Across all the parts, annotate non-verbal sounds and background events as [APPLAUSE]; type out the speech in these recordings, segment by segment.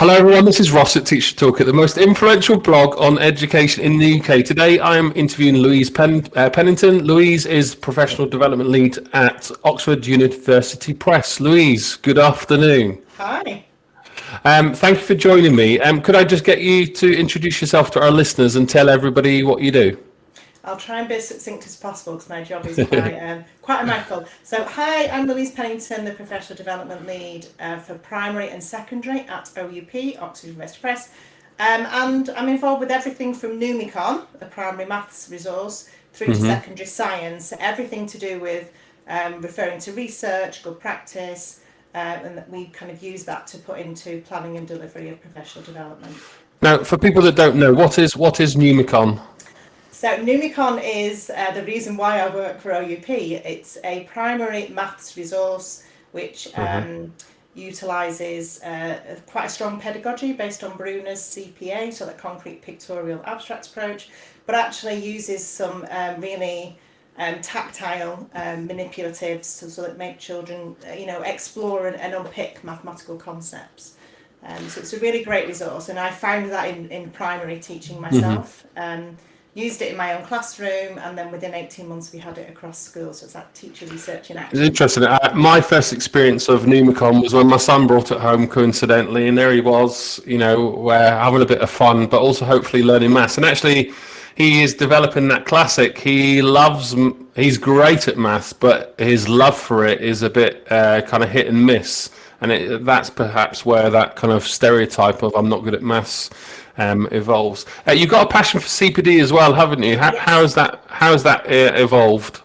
Hello everyone, this is Ross at Teacher Toolkit, the most influential blog on education in the UK. Today I am interviewing Louise Pen, uh, Pennington. Louise is Professional Development Lead at Oxford University Press. Louise, good afternoon. Hi. Um, thank you for joining me. Um, could I just get you to introduce yourself to our listeners and tell everybody what you do? I'll try and be as succinct as possible because my job is quite, [LAUGHS] um, quite a mouthful. So, hi, I'm Louise Pennington, the Professional Development Lead uh, for Primary and Secondary at OUP, Oxford University Press. Um, and I'm involved with everything from Numicon, a primary maths resource, through mm-hmm. to secondary science, everything to do with um, referring to research, good practice, uh, and we kind of use that to put into planning and delivery of professional development. Now, for people that don't know, what is what is Numicon? So Numicon is uh, the reason why I work for OUP. It's a primary maths resource which mm-hmm. um, utilises uh, quite a strong pedagogy based on Bruner's CPA, so the concrete pictorial abstract approach, but actually uses some um, really um, tactile um, manipulatives so, so, that make children, uh, you know, explore and, and unpick mathematical concepts. Um, so it's a really great resource, and I found that in, in primary teaching mm-hmm. myself. Mm-hmm used it in my own classroom, and then within 18 months we had it across schools. So it's that teacher research in action. It's interesting. Uh, my first experience of Numicon was when my son brought it home coincidentally, and there he was, you know, having a bit of fun, but also hopefully learning maths. And actually, he is developing that classic. He loves, he's great at maths, but his love for it is a bit uh, kind of hit and miss. And it, that's perhaps where that kind of stereotype of I'm not good at maths um, evolves. Uh, you've got a passion for CPD as well, haven't you? How, yes. how has that how has that uh, evolved?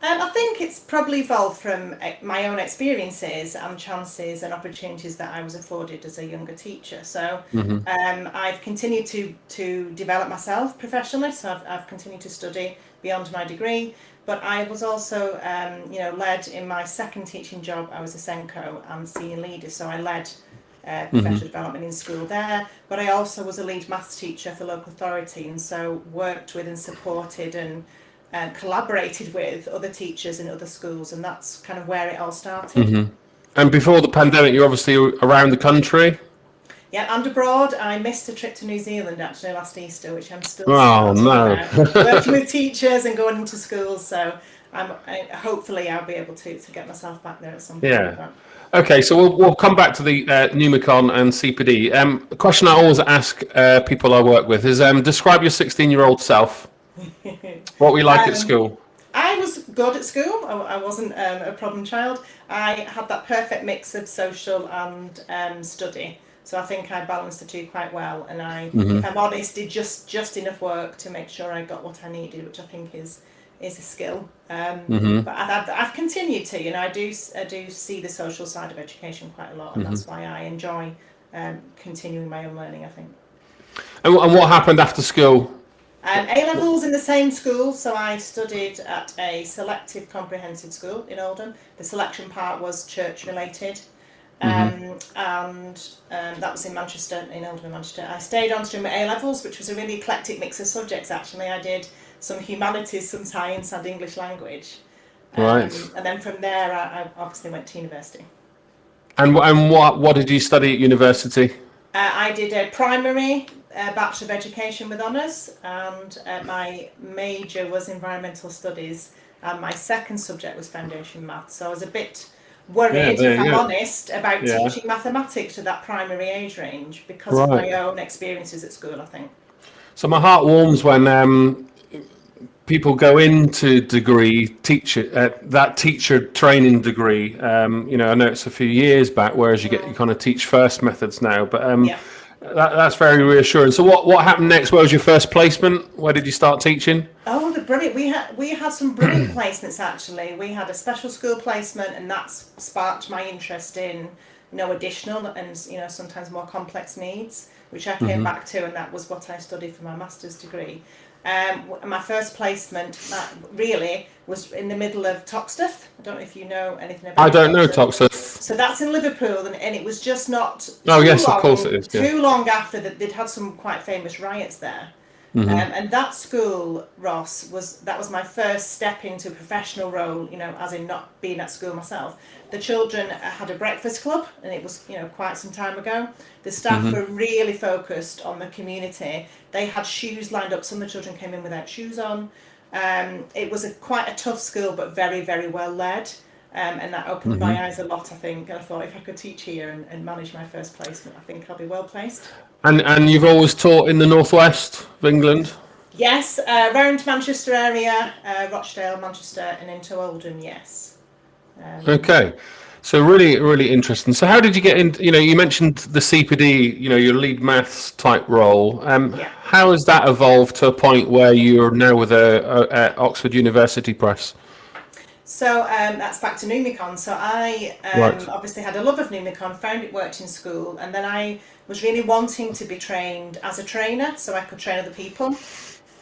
Um, I think it's probably evolved from uh, my own experiences and chances and opportunities that I was afforded as a younger teacher. So mm-hmm. um, I've continued to to develop myself professionally. So I've, I've continued to study beyond my degree. But I was also, um, you know, led in my second teaching job. I was a SENCO and senior leader, so I led uh, professional mm-hmm. development in school there. But I also was a lead maths teacher for local authority and so worked with and supported and uh, collaborated with other teachers in other schools. And that's kind of where it all started. Mm-hmm. And before the pandemic, you're obviously around the country. Yeah, and abroad. I missed a trip to New Zealand actually last Easter, which I'm still. Oh no! [LAUGHS] working with teachers and going into schools, so I'm I, hopefully I'll be able to to get myself back there at some point. Yeah. Okay, so we'll, we'll come back to the uh, Numicon and CPD. Um, a question I always ask uh, people I work with is um, describe your 16 year old self. [LAUGHS] what were you like um, at school? I was good at school. I, I wasn't um, a problem child. I had that perfect mix of social and um, study. So I think I balanced the two quite well. And I, mm-hmm. if I'm honest, did just, just enough work to make sure I got what I needed, which I think is is a skill. Um, mm-hmm. But I've, I've, continued to, you know, I do I do see the social side of education quite a lot, and mm-hmm. that's why I enjoy um, continuing my own learning. I think. And, and what happened after school? Um, a levels in the same school, so I studied at a selective comprehensive school in Oldham. The selection part was church related. Mm-hmm. Um, and um, that was in Manchester, in Oldham, Manchester. I stayed on to do my A levels, which was a really eclectic mix of subjects. Actually, I did some humanities, some science, and English language. Um, right. And then from there, I, I, obviously went to university. And and what what did you study at university? Uh, I did a primary uh, Bachelor of Education with honours, and uh, my major was environmental studies, and my second subject was foundation maths. So I was a bit worried, yeah, if I'm honest, about yeah. teaching mathematics to that primary age range because right. of my own experiences at school. I think. So my heart warms when um, people go into degree teacher uh, that teacher training degree um, you know i know it's a few years back whereas you get you kind of teach first methods now but um, yeah. that, that's very reassuring. So what what happened next? Where was your first placement? Where did you start teaching? Oh the brilliant we had we had some brilliant [CLEARS THROAT] placements actually. We had a special school placement and that's sparked my interest in you know additional and you know sometimes more complex needs which i came mm-hmm. back to and that was what i studied for my master's degree um, my first placement, really, was in the middle of Toxteth. I don't know if you know anything about. I don't know Toxteth. So that's in Liverpool, and, and it was just not. Oh yes, long, of course it is. Yeah. Too long after that, they'd had some quite famous riots there, Mm-hmm. Um, and that school, Ross, was that was my first step into a professional role. You know, as in not being at school myself. The children had a breakfast club, and it was you know quite some time ago. The staff mm-hmm. were really focused on the community. They had shoes lined up. Some of the children came in without shoes on. Um, it was a, quite a tough school, but very very well led. Um, and that opened mm-hmm. my eyes a lot, I think. And I thought if I could teach here and, and manage my first placement, I think I'll be well placed. And and you've always taught in the northwest of England. Yes, uh, around Manchester area, uh, Rochdale, Manchester, and into Oldham. Yes. Um, okay, so really, really interesting. So, how did you get in? You know, you mentioned the CPD. You know, your lead maths type role. Um, yeah. How has that evolved to a point where you're now with a, a, a Oxford University Press? So um, that's back to Numicon. So I um, right. obviously had a love of Numicon, found it worked in school, and then I was really wanting to be trained as a trainer so I could train other people. Um,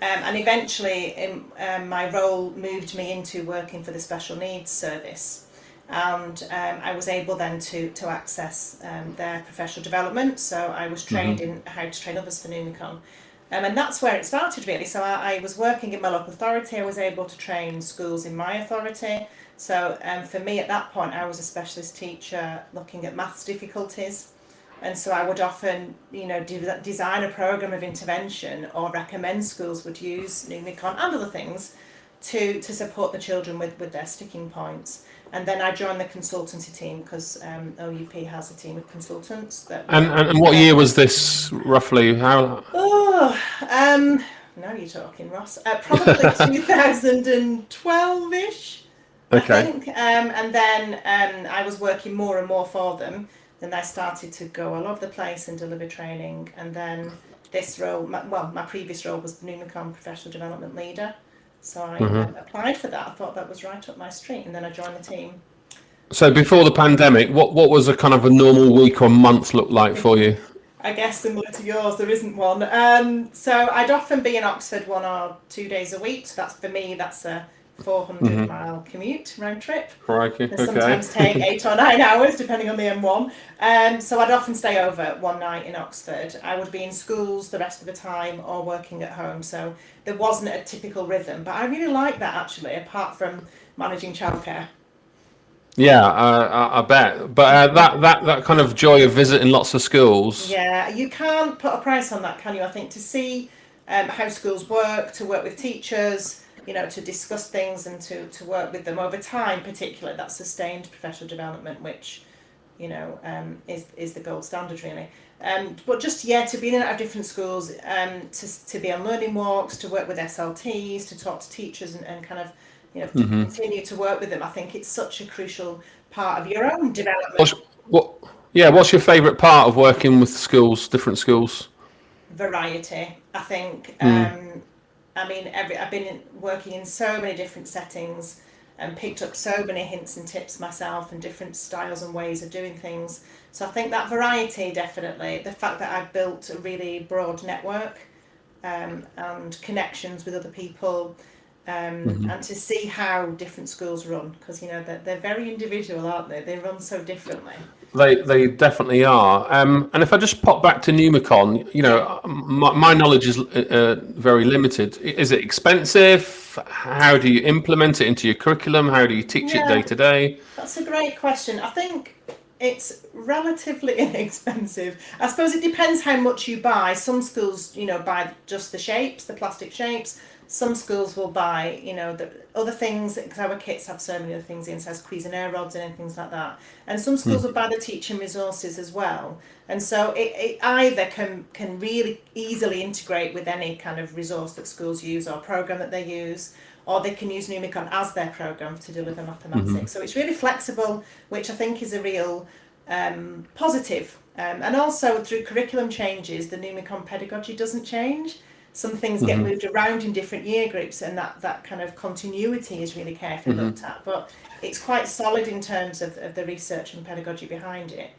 and eventually, in, um, my role moved me into working for the special needs service. And um, I was able then to, to access um, their professional development. So I was trained mm-hmm. in how to train others for Numicon. Um, and that's where it started really. So I, I, was working in my local authority. I was able to train schools in my authority. So um, for me at that point, I was a specialist teacher looking at maths difficulties. And so I would often, you know, de- design a program of intervention or recommend schools would use Numicon and other things to, to support the children with, with their sticking points and then I joined the consultancy team because um, OUP has a team of consultants. That and, and, and what year was this roughly? How? Oh, um, now you're talking, Ross. Uh, probably [LAUGHS] 2012-ish. Okay. I think. Um, and then um, I was working more and more for them. Then I started to go all over the place and deliver training. And then this role, my, well, my previous role was the Numicon Professional Development Leader. So I mm-hmm. applied for that. I thought that was right up my street, and then I joined the team. So before the pandemic, what what was a kind of a normal week or month look like for you? I guess similar to yours, there isn't one. Um, so I'd often be in Oxford one or two days a week. So that's for me. That's a 400 mm-hmm. mile commute round trip. Crikey. Okay. Sometimes take eight or nine [LAUGHS] hours depending on the M1. Um, so I'd often stay over one night in Oxford. I would be in schools the rest of the time or working at home. So there wasn't a typical rhythm. But I really like that actually, apart from managing childcare. Yeah, uh, I bet. But uh, that, that, that kind of joy of visiting lots of schools. Yeah, you can't put a price on that, can you? I think to see um, how schools work, to work with teachers, you know, to discuss things and to, to work with them over time, particularly that sustained professional development, which, you know, um, is, is the gold standard really. Um, but just, yeah, to be in and out of different schools, um, to, to be on learning walks, to work with SLTs, to talk to teachers and, and kind of, you know, mm-hmm. continue to work with them. I think it's such a crucial part of your own development. What's, what, yeah, what's your favourite part of working with schools, different schools? Variety. I think mm. I mean, every I've been in, working in so many different settings and picked up so many hints and tips myself and different styles and ways of doing things. So I think that variety definitely, the fact that I've built a really broad network um, and connections with other people, um, mm-hmm. and to see how different schools run because you know they're, they're very individual, aren't they? They run so differently. They they definitely are. Um, and if I just pop back to Numicon, you know, my, my knowledge is uh, very limited. Is it expensive? How do you implement it into your curriculum? How do you teach yeah, it day to day? That's a great question. I think it's relatively [LAUGHS] inexpensive. I suppose it depends how much you buy. Some schools, you know, buy just the shapes, the plastic shapes some schools will buy, you know, the other things because our kits have so many other things in, says Cuisenaire rods and things like that. And some schools mm. will buy the teaching resources as well. And so it, it either can can really easily integrate with any kind of resource that schools use or program that they use, or they can use Numicon as their program to deliver mathematics. Mm-hmm. So it's really flexible, which I think is a real um, positive. Um, and also through curriculum changes, the Numicon pedagogy doesn't change some things get mm-hmm. moved around in different year groups and that, that kind of continuity is really carefully mm-hmm. looked at but it's quite solid in terms of, of the research and pedagogy behind it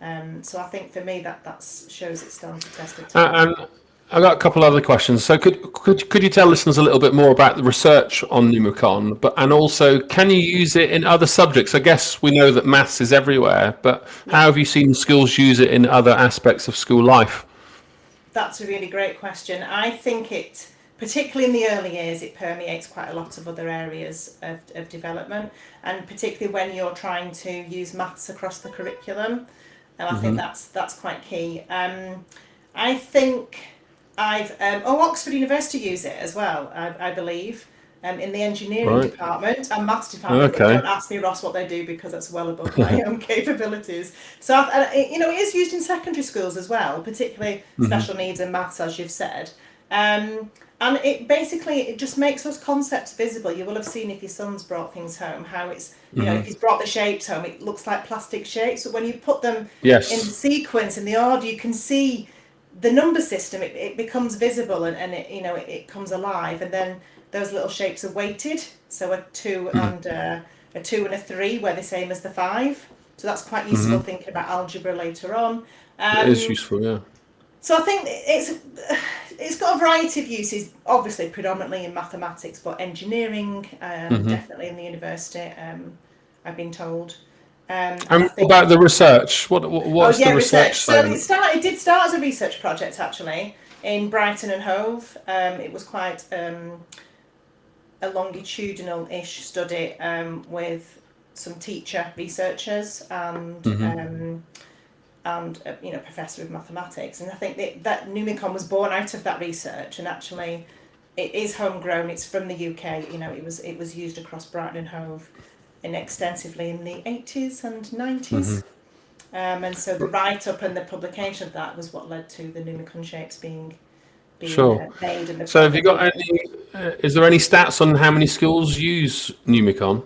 um, so I think for me that that shows it stands the test time. Uh, and I've got a couple other questions. So could, could could you tell listeners a little bit more about the research on Numicon, but and also can you use it in other subjects? I guess we know that maths is everywhere, but how have you seen schools use it in other aspects of school life? That's a really great question. I think it, particularly in the early years, it permeates quite a lot of other areas of, of development, and particularly when you're trying to use maths across the curriculum, and I mm-hmm. think that's that's quite key. Um, I think I've um, oh Oxford University use it as well. I, I believe. Um, in the engineering right. department and maths department. Okay. Don't ask me, Ross, what they do because that's well above my [LAUGHS] own capabilities. So, uh, you know, it is used in secondary schools as well, particularly mm-hmm. special needs and maths, as you've said. Um, and it basically it just makes those concepts visible. You will have seen if your son's brought things home, how it's you mm-hmm. know if he's brought the shapes home, it looks like plastic shapes. But when you put them yes. in the sequence in the order, you can see the number system. It, it becomes visible and, and it you know it, it comes alive, and then those little shapes are weighted. So a 2 mm-hmm. and a, a, two and a three were the same as the five. So that's quite useful mm-hmm. thinking about algebra later on. Um, it is um, useful, yeah. So I think it's it's got a variety of uses. Obviously, predominantly in mathematics, but engineering um, mm-hmm. definitely in the university. Um, I've been told. Um, and think, about the research? What, what what's oh, yeah, the research? research so it, start, it did start as a research project actually in Brighton and Hove. Um, it was quite um, a longitudinal-ish study um, with some teacher researchers and mm-hmm. and a, you know professor of mathematics. And I think that, that Numicon was born out of that research and actually it is homegrown. It's from the UK you know it was it was used across Brighton and Hove in extensively in the 80s and 90s mm-hmm. um, and so the write-up and the publication of that was what led to the Numicon shapes being being sure. Uh, made and so have you got any uh, is there any stats on how many schools use Numicon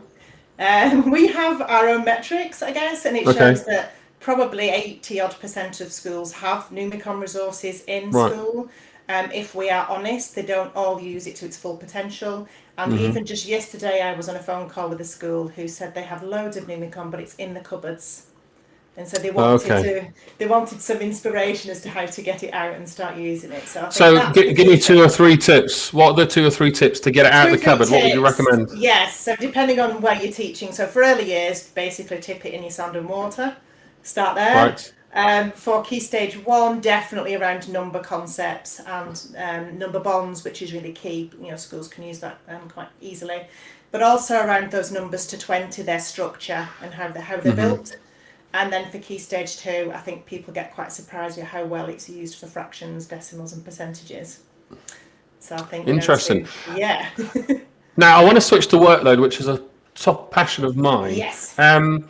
um, [LAUGHS] we have our own metrics I guess and it okay. shows that probably 80 odd percent of schools have Numicon resources in right. school. Um, if we are honest, they don't all use it to its full potential. And mm-hmm. even just yesterday, I was on a phone call with a school who said they have loads of Numicon, but it's in the cupboards. And so they wanted okay. to, they wanted some inspiration as to how to get it out and start using it. So, so give me two or three tips. What are the two or three tips to get it out two of the cupboard? Tips. What would you recommend? Yes. So depending on where you're teaching. So for early years, basically tip it in your sand and water. Start there. Right. Um, for key stage one, definitely around number concepts and um, number bonds, which is really key. You know, schools can use that um, quite easily, but also around those numbers to twenty, their structure and how they how they're mm-hmm. built. And then for key stage two, I think people get quite surprised with how well it's used for fractions, decimals, and percentages. So I think interesting. Know, yeah. [LAUGHS] now I want to switch to workload, which is a top passion of mine. Yes. Um,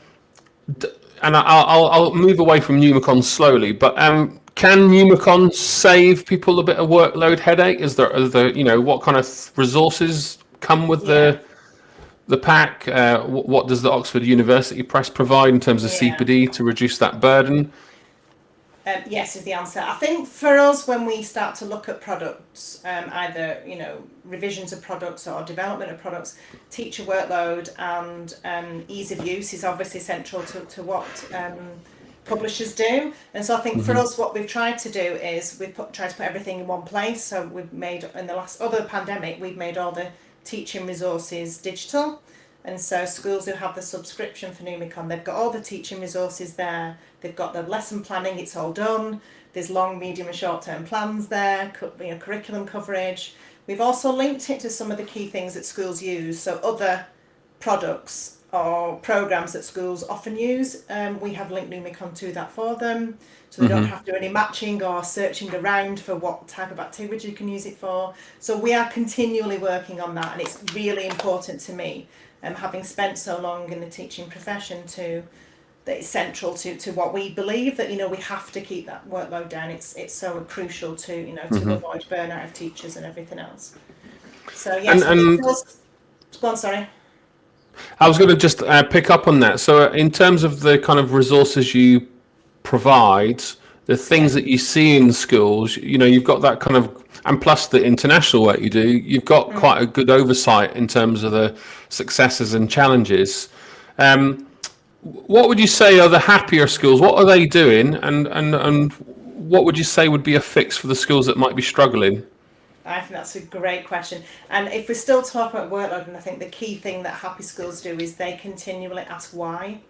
and I'll, I'll, I'll move away from Numicon slowly, but um, can Numicon save people a bit of workload headache? Is there, is there you know, what kind of resources come with yeah. the the pack? Uh, what, does the Oxford University Press provide in terms of yeah. CPD to reduce that burden? Um, yes, is the answer. I think for us, when we start to look at products, um, either you know revisions of products or development of products, teacher workload and um, ease of use is obviously central to, to what um, publishers do. And so I think mm-hmm. for us, what we've tried to do is we've put, tried to put everything in one place. So we've made in the last other pandemic, we've made all the teaching resources digital. And so schools who have the subscription for Numicon, they've got all the teaching resources there. They've got the lesson planning, it's all done. There's long, medium and short term plans there, you know, curriculum coverage. We've also linked it to some of the key things that schools use. So other products or programs that schools often use, um, we have linked Numicon to that for them. So they mm-hmm. don't have to do any matching or searching around for what type of activity you can use it for. So we are continually working on that and it's really important to me um, having spent so long in the teaching profession to that it's central to, to what we believe that you know we have to keep that workload down it's it's so crucial to you know to mm-hmm. avoid burnout of teachers and everything else so yes and, and go on sorry I was going to just uh, pick up on that. So, uh, in terms of the kind of resources you provide, the things that you see in schools, you know, you've got that kind of and plus the international work you do, you've got mm. quite a good oversight in terms of the successes and challenges. Um, what would you say are the happier schools? What are they doing, and and and what would you say would be a fix for the schools that might be struggling? I think that's a great question. And if we're still talking about workload, and I think the key thing that happy schools do is they continually ask why.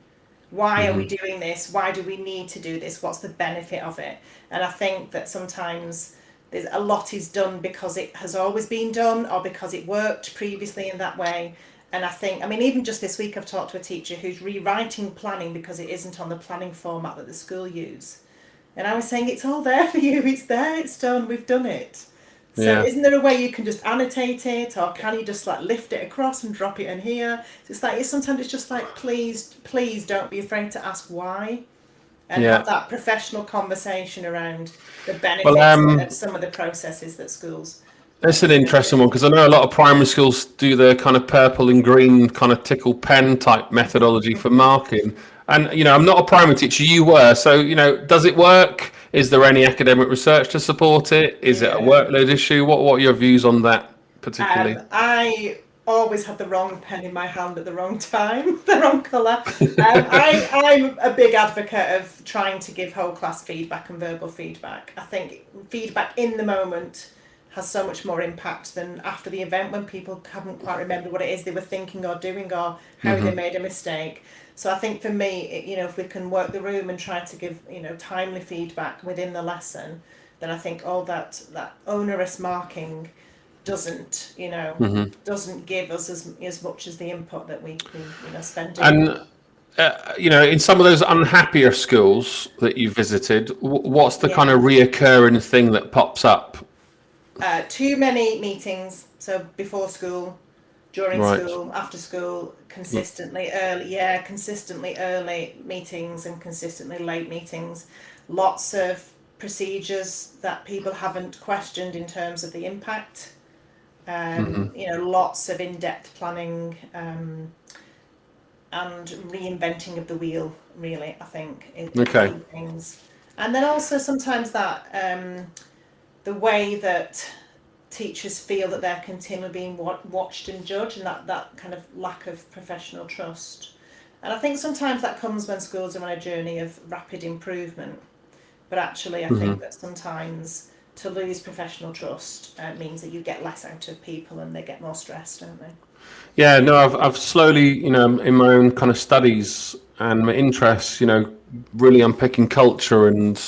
Why are we mm-hmm. doing this? Why do we need to do this? What's the benefit of it? And I think that sometimes there's a lot is done because it has always been done or because it worked previously in that way. And I think, I mean, even just this week, I've talked to a teacher who's rewriting planning because it isn't on the planning format that the school use. And I was saying, it's all there for you. It's there. It's done. We've done it. So yeah. isn't there a way you can just annotate it, or can you just like lift it across and drop it in here? So it's like it's, sometimes it's just like please, please don't be afraid to ask why, and yeah. have that professional conversation around the benefits well, um, of some of the processes that schools. That's an interesting one because I know a lot of primary schools do the kind of purple and green kind of tickle pen type methodology for marking. And you know, I'm not a primary teacher. You were, so you know, does it work? Is there any academic research to support it? Is yeah. it a workload issue? What What are your views on that particularly? Um, I always had the wrong pen in my hand at the wrong time, [LAUGHS] the wrong colour. Um, [LAUGHS] I, I'm a big advocate of trying to give whole class feedback and verbal feedback. I think feedback in the moment has so much more impact than after the event when people haven't quite remembered what it is they were thinking or doing or how mm-hmm. they made a mistake. So I think for me, you know, if we can work the room and try to give, you know, timely feedback within the lesson, then I think all that that onerous marking doesn't, you know, mm-hmm. doesn't give us as as much as the input that we, we you know spend. And uh, you know, in some of those unhappier schools that you visited, what's the yeah. kind of reoccurring thing that pops up? Uh, too many meetings. So before school, during right. school, after school, consistently early, yeah, consistently early meetings and consistently late meetings. Lots of procedures that people haven't questioned in terms of the impact. Um, mm-hmm. You know, lots of in-depth planning um, and reinventing of the wheel. Really, I think. Okay. Things, and then also sometimes that um, the way that teachers feel that they're continually being watched and judged and that, that kind of lack of professional trust. And I think sometimes that comes when schools are on a journey of rapid improvement. But actually, I mm-hmm. think that sometimes to lose professional trust uh, means that you get less out of people and they get more stressed, don't they? Yeah, no, I've, I've slowly, you know, in my own kind of studies and my interests, you know, really unpicking culture and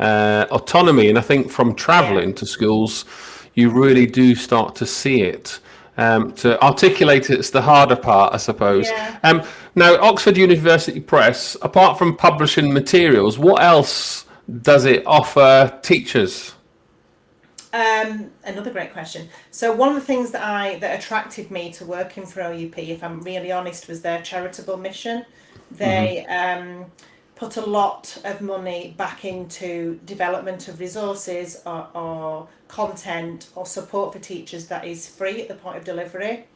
uh, autonomy. And I think from traveling yeah. to schools, you really do start to see it. Um, to articulate it's the harder part, I suppose. Yeah. Um, now, Oxford University Press, apart from publishing materials, what else does it offer teachers? Um, another great question. So one of the things that I that attracted me to working for OUP, if I'm really honest, was their charitable mission. They mm-hmm. um, put a lot of money back into development of resources or, or content or support for teachers that is free at the point of delivery.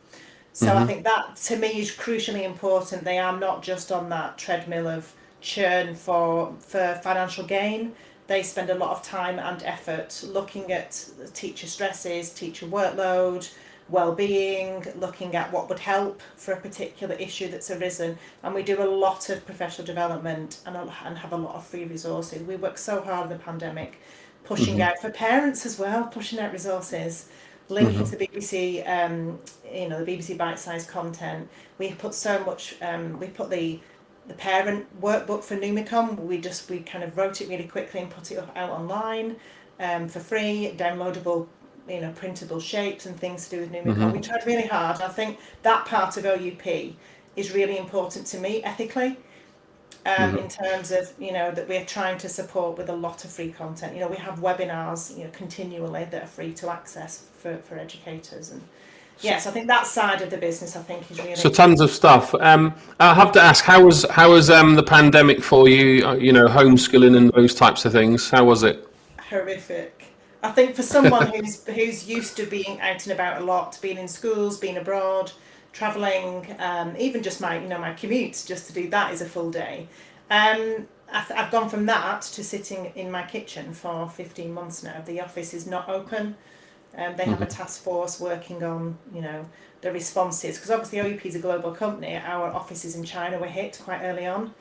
So mm-hmm. I think that to me is crucially important. They are not just on that treadmill of churn for for financial gain. They spend a lot of time and effort looking at teacher stresses, teacher workload, well-being, looking at what would help for a particular issue that's arisen, and we do a lot of professional development and, and have a lot of free resources. We work so hard in the pandemic, pushing mm-hmm. out for parents as well, pushing out resources, linking mm-hmm. to the BBC, um, you know, the BBC Bitesize content. We put so much. Um, we put the the parent workbook for Numicon. We just we kind of wrote it really quickly and put it out online um, for free, downloadable you know printable shapes and things to do with Numicon. Mm-hmm. We tried really hard. I think that part of OUP is really important to me ethically. Um, mm-hmm. in terms of you know that we're trying to support with a lot of free content. You know we have webinars you know continually that are free to access for, for educators and yes, I think that side of the business I think is really so tons of stuff. Um, I have to ask how was how was um, the pandemic for you? Uh, you know homeschooling and those types of things. How was it? Horrific. I think for someone who's who's used to being out and about a lot, being in schools, being abroad, traveling, um, even just my you know my commute just to do that is a full day. Um, I've, I've gone from that to sitting in my kitchen for 15 months now. The office is not open. Um, they have mm-hmm. a task force working on you know the responses because obviously OUP is a global company. Our offices in China were hit quite early on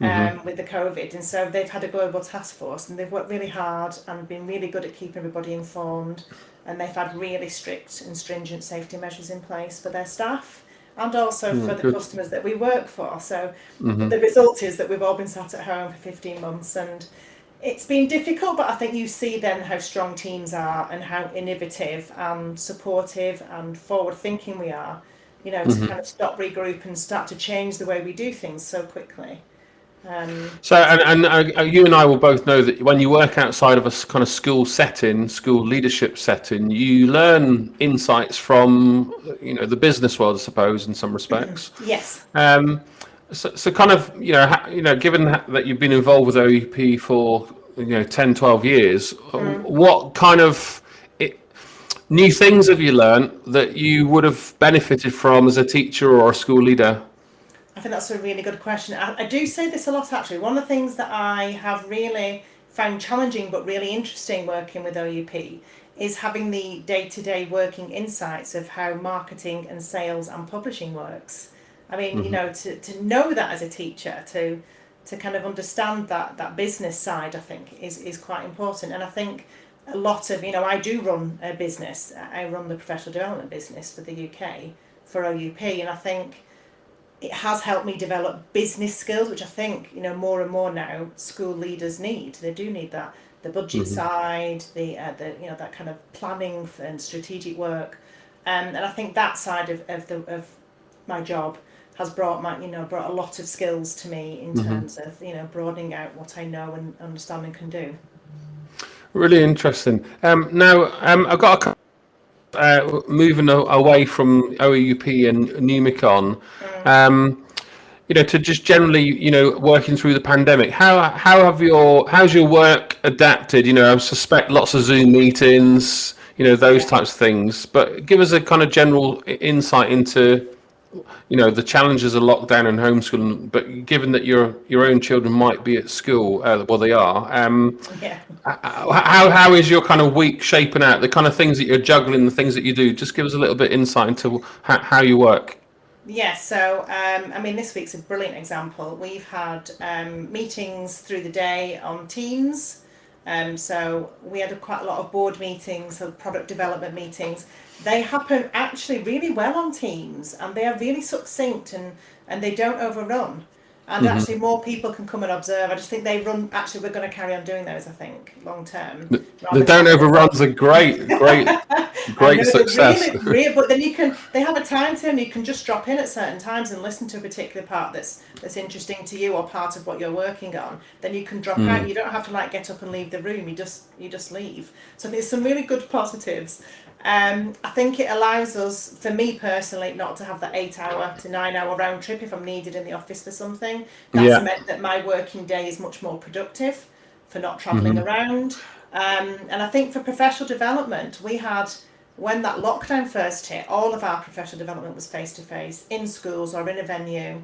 mm-hmm. um, with the COVID. And so they've had a global task force and they've worked really hard and been really good at keeping everybody informed. And they've had really strict and stringent safety measures in place for their staff. and also mm, for the good. customers that we work for. So mm-hmm. the result is that we've all been sat at home for 15 months and it's been difficult, but I think you see then how strong teams are and how innovative and supportive and forward thinking we are, you know, mm-hmm. to kind of stop, regroup, and start to change the way we do things so quickly. Um, so, and, and uh, you and I will both know that when you work outside of a kind of school setting, school leadership setting, you learn insights from, you know, the business world, I suppose, in some respects. yes. Um, so, so kind of, you know, you know, given that you've been involved with OUP for, you know, 10, 12 years, mm. what kind of it, new things have you learned that you would have benefited from as a teacher or a school leader? I think that's a really good question. I, I do say this a lot actually. One of the things that I have really found challenging but really interesting working with OUP is having the day to day working insights of how marketing and sales and publishing works. I mean, mm-hmm. you know, to, to know that as a teacher, to to kind of understand that that business side, I think is is quite important. And I think a lot of you know, I do run a business. I run the professional development business for the UK for OUP, and I think it has helped me develop business skills, which I think you know more and more now school leaders need. They do need that the budget mm-hmm. side, the uh, the you know that kind of planning and strategic work, um, and I think that side of, of the of my job has brought my you know brought a lot of skills to me in mm-hmm. terms of you know broadening out what I know and understand and can do. Really interesting. Um, now um, I've got a uh, moving away from OUP and Numicon. Mm. Um, you know, to just generally, you know, working through the pandemic, how how have your how's your work adapted? You know, I suspect lots of Zoom meetings, you know, those types of things. But give us a kind of general insight into you know the challenges of lockdown and homeschooling but given that your your own children might be at school uh, well they are um yeah. how, how is your kind of week shaping out the kind of things that you're juggling the things that you do just give us a little bit insight into how, how you work yeah so um, i mean this week's a brilliant example we've had um, meetings through the day on teams um, so we had a, quite a lot of board meetings, so product development meetings. They happen actually really well on Teams, and they are really succinct and and they don't overrun and mm-hmm. actually more people can come and observe. I just think they run. Actually, we're going to carry on doing those. I think long term. The, the don't overruns are [LAUGHS] great, great, great success. Really, really, but then you can. They have a time term. You can just drop in at certain times and listen to a particular part that's that's interesting to you or part of what you're working on. Then you can drop mm. out. You don't have to like get up and leave the room. You just you just leave. So there's some really good positives. Um, I think it allows us, for me personally, not to have that eight hour to nine hour round trip if I'm needed in the office for something. That's yeah. meant that my working day is much more productive for not traveling mm-hmm. around. Um, and I think for professional development, we had, when that lockdown first hit, all of our professional development was face to face in schools or in a venue.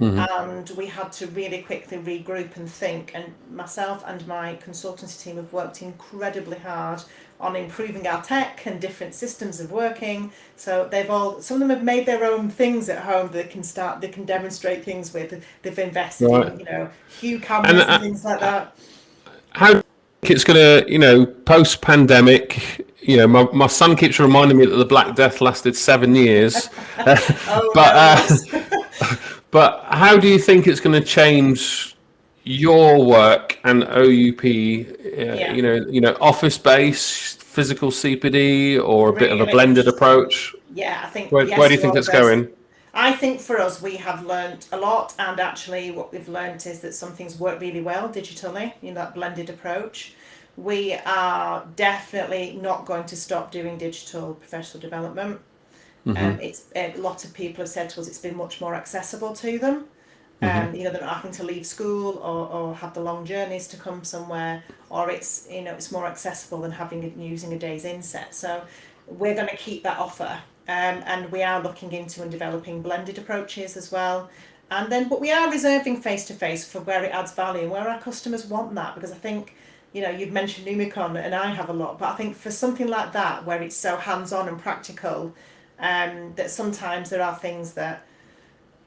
Mm-hmm. And we had to really quickly regroup and think. And myself and my consultancy team have worked incredibly hard on improving our tech and different systems of working. So they've all some of them have made their own things at home they can start they can demonstrate things with. They've invested right. in, you know, Hue cameras and, uh, and things like that. How do you think it's gonna, you know, post pandemic, you know, my, my son keeps reminding me that the Black Death lasted seven years. [LAUGHS] oh, [LAUGHS] but uh, [LAUGHS] but how do you think it's going to change your work and OUP, uh, yeah. you know, you know, office based, physical CPD, or a really bit of a blended approach? Yeah, I think. Where, yes, where do you think it's going? I think for us, we have learned a lot, and actually, what we've learned is that some things work really well digitally. in that blended approach. We are definitely not going to stop doing digital professional development. Mm-hmm. Um, it's a lot of people have said to us it's been much more accessible to them. Mm-hmm. Um, you know, they're not having to leave school or, or have the long journeys to come somewhere, or it's you know it's more accessible than having using a day's inset. So we're going to keep that offer, um, and we are looking into and developing blended approaches as well. And then, but we are reserving face to face for where it adds value and where our customers want that because I think you know, you've mentioned Numicon and I have a lot, but I think for something like that where it's so hands on and practical, um, that sometimes there are things that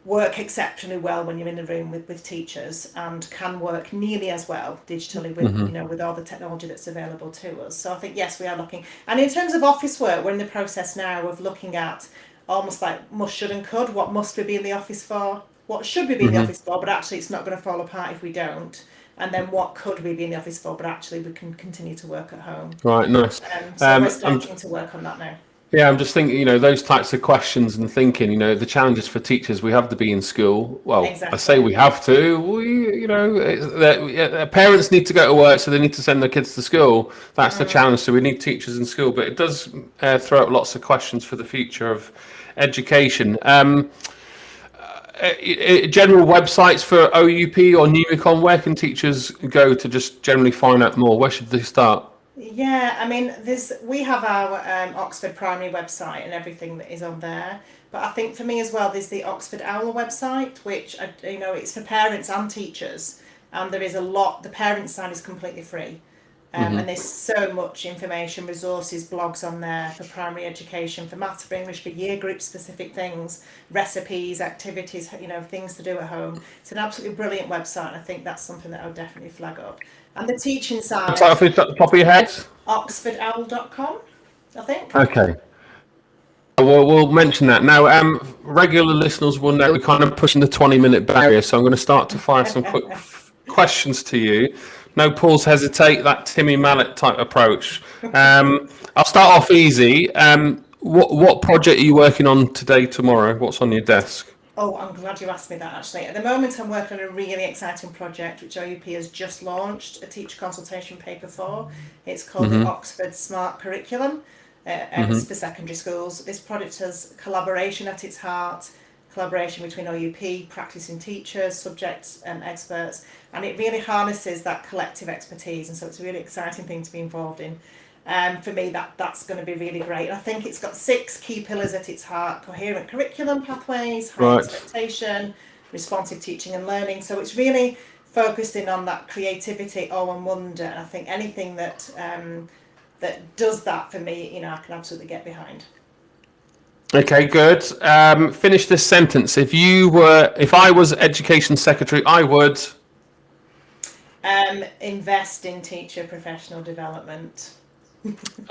work exceptionally well when you're in the room with, with teachers and can work nearly as well digitally with mm-hmm. you know with all the technology that's available to us so i think yes we are looking and in terms of office work we're in the process now of looking at almost like must, should, and could. What must we be in the office for? What should we be in the office for? But actually, it's not going to fall apart if we don't. And then what could we be in the office for? But actually, we can continue to work at home. Right, nice. Um, so Um, we're I'm- starting to work on that now. Yeah, I'm just thinking, you know, those types of questions and thinking, you know, the challenges for teachers, we have to be in school. Well, I say we have to. We, you know, yeah, parents need to go to work, so they need to send their kids to school. That's the challenge. So we need teachers in school, but it does uh, throw up lots of questions for the future of education. Um, uh, uh, general websites for OUP or Numicon, where can teachers go to just generally find out more? Where should they start? Yeah, I mean, this we have our um, Oxford Primary website and everything that is on there. But I think for me as well, there's the Oxford Owl website, which I, you know it's for parents and teachers, and there is a lot. The parents side is completely free, um, and there's so much information, resources, blogs on there for primary education, for maths, for English, for year group specific things, recipes, activities, you know, things to do at home. It's an absolutely brilliant website, and I think that's something that I would definitely flag up. And the teaching side Start off the top of your head. oxfordowl.com, I think. Okay. We'll, we'll mention that. Now, um, regular listeners will know we're kind of pushing the 20 minute barrier, so I'm going to start to fire some quick [LAUGHS] questions to you. No pause, hesitate, that Timmy Mallett type approach. Um, I'll start off easy. Um, what, what project are you working on today, tomorrow? What's on your desk? Oh, I'm glad you asked me that actually. At the moment, I'm working on a really exciting project which OUP has just launched a teacher consultation paper for. It's called the Oxford Smart Curriculum, uh, and it's for secondary schools. This project has collaboration at its heart, collaboration between OUP, practicing teachers, subject um, experts, and it really harnesses that collective expertise. And so it's a really exciting thing to be involved in. Um, for me, that that's going to be really great. And I think it's got six key pillars at its heart: coherent curriculum pathways, high Right. expectation, responsive teaching and learning. So it's really focused in on that creativity, awe and wonder. And I think anything that um, that does that for me, you know, I can absolutely get behind. Okay, good. Um, finish this sentence. If you were, if I was education secretary, I would. Um, invest in teacher professional development.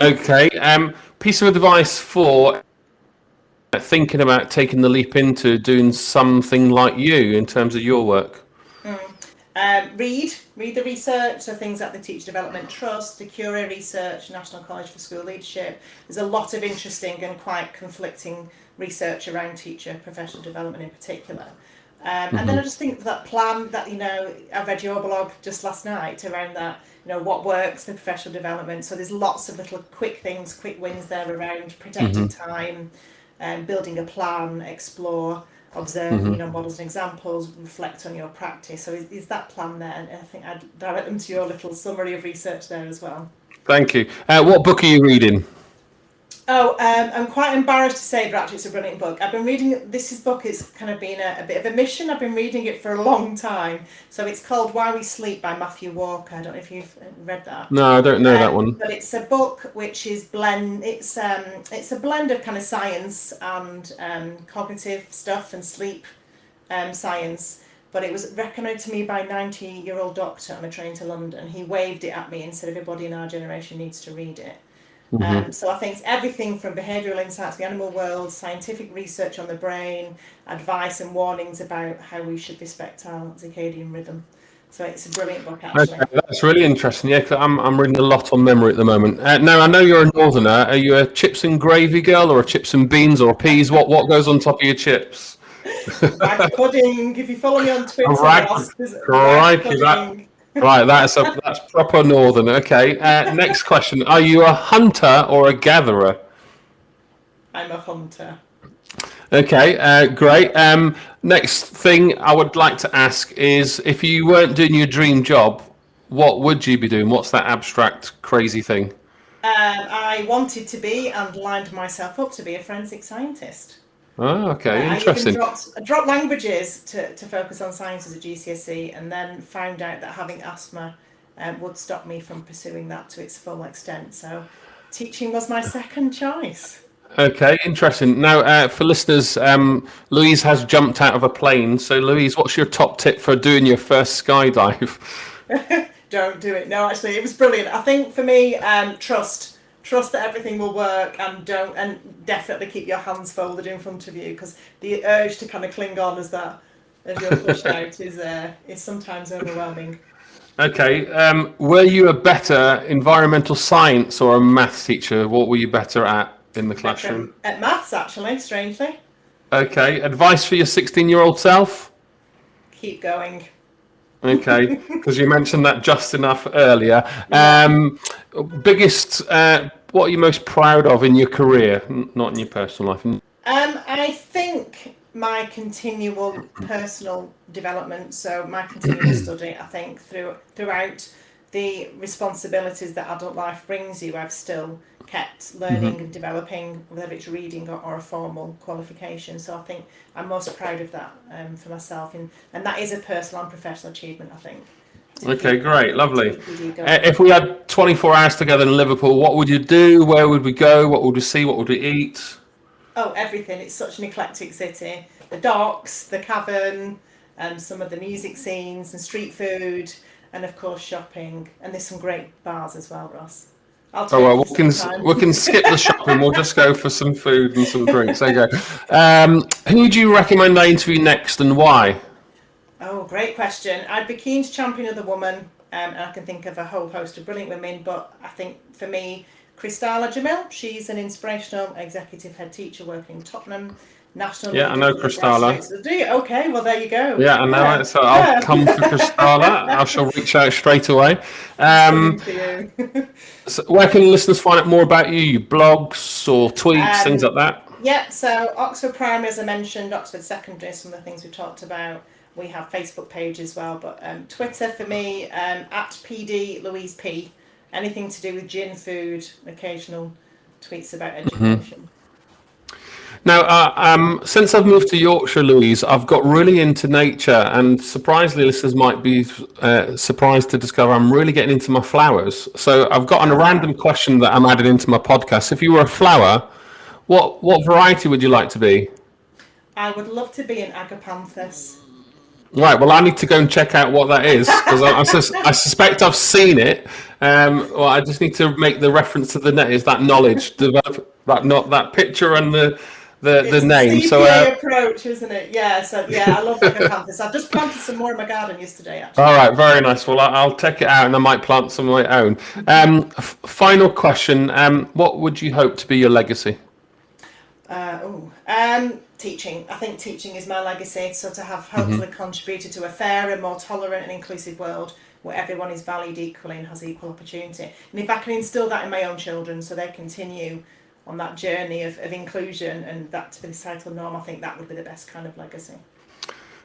Okay. Um, piece of advice for thinking about taking the leap into doing something like you in terms of your work. Um, read, read the research, so things like the Teacher Development Trust, the CUREE Research, National College for School Leadership. There's a lot of interesting and quite conflicting research around teacher professional development in particular. Um, And then I just think that plan that, you know, I read your blog just last night around that, you know, what works for professional development. So there's lots of little quick things, quick wins there around protecting time, um, building a plan, explore, observe, you know, models and examples, reflect on your practice. So is, is that plan there? And I think I'd direct them to your little summary of research there as well. Thank you. Uh, what book are you reading? Oh, um, I'm quite embarrassed to say, but actually, it's a brilliant book. I've been reading this. Is book is kind of been a, a bit of a mission. I've been reading it for a long time. So it's called Why We Sleep by Matthew Walker. I don't know if you've uh, read that. No, I don't know that Um, one. But it's a book which is blend. It's um, it's a blend of kind of science and um, cognitive stuff and sleep um, science. But it was recommended to me by a 90 year old doctor on a train to London. He waved it at me and said, Everybody in our generation needs to read it. Um, so I think it's everything from behavioural insights, the animal world, scientific research on the brain, advice and warnings about how we should respect our circadian rhythm. So it's a brilliant book, actually. Okay, that's really interesting. Yeah, 'cause I'm I'm reading a lot on memory at the moment. Uh, now I know you're a northerner. Are you a chips and gravy girl or a chips and beans or peas? What what goes on top of your chips? [LAUGHS] Rag pudding. If you follow me on Twitter, Rag- I'll- there's crikey, rag that- pudding. Right, that's a that's proper northern. Okay. Uh, next question: Are you a hunter or a gatherer? I'm a hunter. Okay, uh, great. Um, next thing I would like to ask is if you weren't doing your dream job, what would you be doing? What's that abstract, crazy thing? Um, I wanted to be and lined myself up to be a forensic scientist. Oh, okay, I even interesting. dropped, I dropped languages to, to focus on science as a GCSE and then found out that having asthma um, would stop me from pursuing that to its full extent. So teaching was my second choice. Okay, interesting. Now, uh, for listeners, um, Louise has jumped out of a plane. So, Louise, what's your top tip for doing your first skydive? [LAUGHS] Don't do it. No, actually, it was brilliant. I think for me, um, trust. Trust that everything will work and don't and definitely keep your hands folded in front of you because the urge to kind of cling on as that as you're pushed [LAUGHS] out is uh, is sometimes overwhelming. Okay. Um, were you a better environmental science or a maths teacher? What were you better at in the classroom? At maths, actually, strangely. Okay. Advice for your 16 year old self? Keep going. Okay, [LAUGHS] because you mentioned that just enough earlier. Um, biggest, uh, what are you most proud of in your career, not in your personal life? Um, I think my continual personal development, so my continual [CLEARS THROAT] study, I think through throughout the responsibilities that adult life brings you, I've still kept learning and developing, whether it's reading or, or a formal qualification. So I think I'm most proud of that um, for myself, and, and that is a personal and professional achievement, I think. Okay, great, lovely. keep you going. Uh, If we had 24 hours together in Liverpool, what would you do? Where would we go? What would we see? What would we eat? Oh, everything. It's such an eclectic city. The docks, the cavern, and some of the music scenes and street food, and of course shopping. And there's some great bars as well, Ross. I'll Oh well, we can we can skip the shopping. We'll just go for some food and some drinks. There you go. Um, who do you recommend I interview next and why? Oh, great question. I'd be keen to champion of the woman, um, and I can think of a whole host of brilliant women, but I think for me, Kristala Jamil, she's an inspirational executive head teacher working in Tottenham. National Yeah, I know Kristala. Do you? Okay, well, there you go. Yeah, I know Yeah. it. So I'll come for Kristala. [LAUGHS] I shall reach out straight away. Um, [LAUGHS] so where can listeners find out more about you? Your blogs or tweets, Um, things like that? Yeah, so Oxford Primary, as I mentioned, Oxford Secondary, some of the things we've talked about. We have Facebook page as well, but um, Twitter for me um, at PD Louise P. Anything to do with gin, food, occasional tweets about education. Now, uh, um, since I've moved to Yorkshire, Louise, I've got really into nature, and surprisingly, listeners might be uh, surprised to discover I'm really getting into my flowers. So I've got a random question that I'm adding into my podcast. If you were a flower, what what variety would you like to be? I would love to be an agapanthus. Right. Well, I need to go and check out what that is because I, I, sus- I suspect I've seen it. Um, well, I just need to make the reference to the net. Is that knowledge develop that not that picture and the the, the name? So uh, approach, isn't it? Yeah, so yeah, I love. I've just planted some more in my garden yesterday, actually. All right, very nice. Well, I- I'll check it out, and I might plant some of my own. Um, f- final question: um, What would you hope to be your legacy? Uh, ooh, um, teaching. I think teaching is my legacy. So to have mm-hmm. hopefully contributed to a fairer, more tolerant, and inclusive world where everyone is valued equally and has equal opportunity. And if I can instill that in my own children, so they continue on that journey of, of inclusion and that to be the societal norm, I think that would be the best kind of legacy.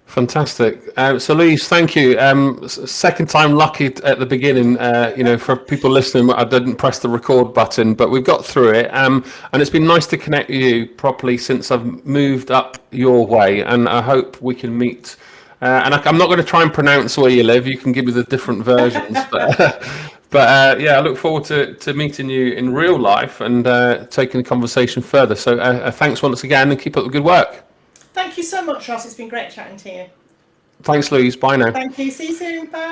Fantastic. Uh, so, Louise, thank you. Um, second time lucky at the beginning. Uh, you know, for people listening, I didn't press the record button, but we've got through it. Um, and it's been nice to connect with you properly since I've moved up your way. And I hope we can meet. Uh, and I, I'm not going to try and pronounce where you live. You can give me the different versions. [LAUGHS] but but uh, yeah, I look forward to, to meeting you in real life and uh, taking the conversation further. So, uh, thanks once again, and keep up the good work. Thank you so much, Ross. It's been great chatting to you. Thanks, Louise. Bye now. Thank you. See you soon. Bye.